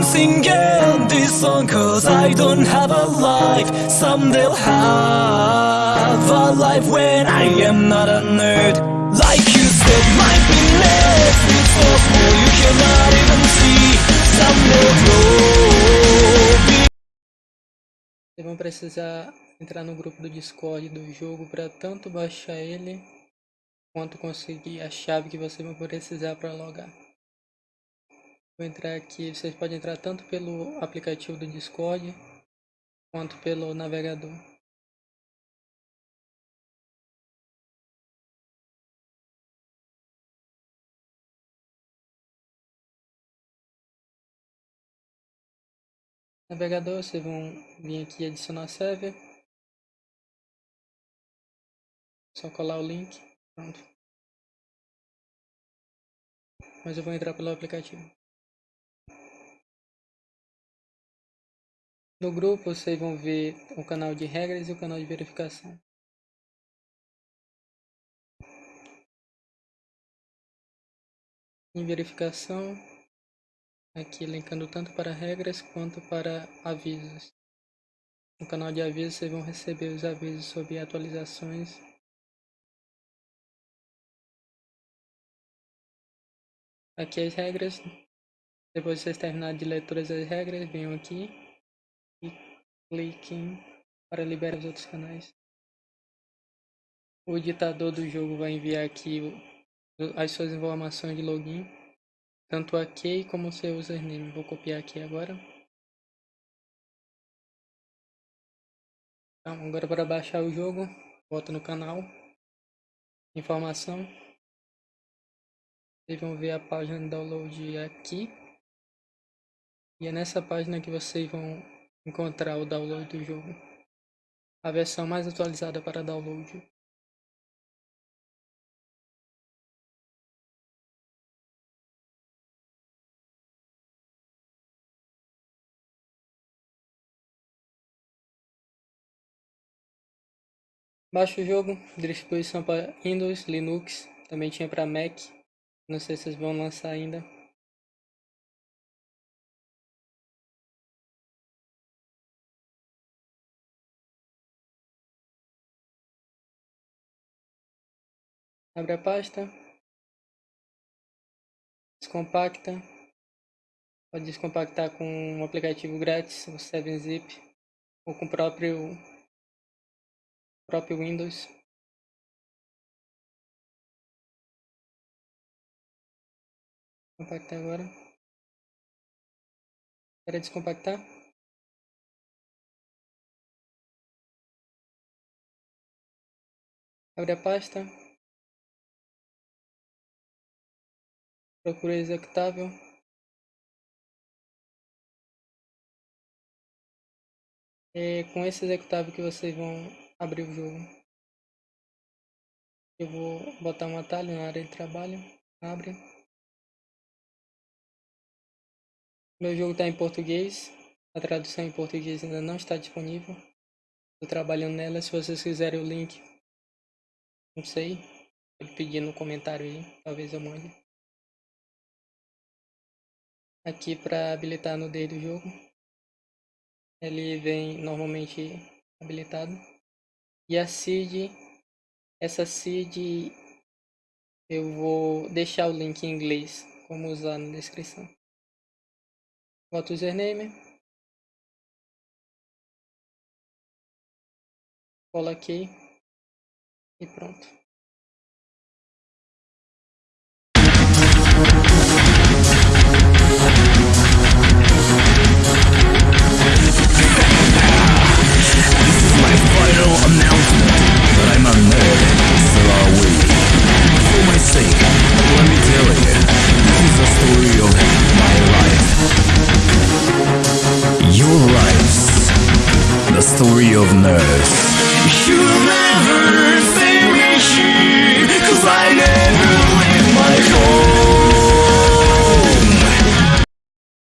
I'm singing this song cause I don't have a life. Some they'll have a life when I am not a nerd. Like you said, might be less It's small you cannot even see. Some will Vocês vão precisar entrar no grupo do Discord do jogo para tanto baixar ele quanto conseguir a chave que vocês vão precisar para logar. Vou entrar aqui, vocês podem entrar tanto pelo aplicativo do Discord quanto pelo navegador. Navegador, vocês vão vir aqui adicionar server. Só colar o link. Pronto. Mas eu vou entrar pelo aplicativo. No grupo vocês vão ver o canal de regras e o canal de verificação. Em verificação, aqui linkando tanto para regras quanto para avisos. No canal de avisos vocês vão receber os avisos sobre atualizações. Aqui as regras. Depois de vocês terminarem de ler todas as regras, venham aqui cliquem para liberar os outros canais. O editador do jogo vai enviar aqui as suas informações de login tanto a key como o seu username. Vou copiar aqui agora. Então, agora para baixar o jogo, volta no canal, informação. Vocês vão ver a página de download aqui. E é nessa página que vocês vão encontrar o download do jogo. A versão mais atualizada para download. Baixa o jogo, distribuição para Windows, Linux, também tinha para Mac. Não sei se vocês vão lançar ainda. Abre a pasta. Descompacta. Pode descompactar com um aplicativo grátis, o 7-Zip, ou com o próprio próprio Windows. Compactar agora. Para descompactar. Abre a pasta. Procura executável. É com esse executável que vocês vão abrir o jogo. Eu vou botar um atalho na área de trabalho. Abre. Meu jogo está em português. A tradução em português ainda não está disponível. Estou trabalhando nela. Se vocês quiserem o link, não sei. Pode pedir no comentário aí. Talvez eu mande. Aqui para habilitar no D do jogo. Ele vem normalmente habilitado. E a seed, essa seed eu vou deixar o link em inglês, como usar na descrição. Bota o username. Cola aqui. E pronto. nerves.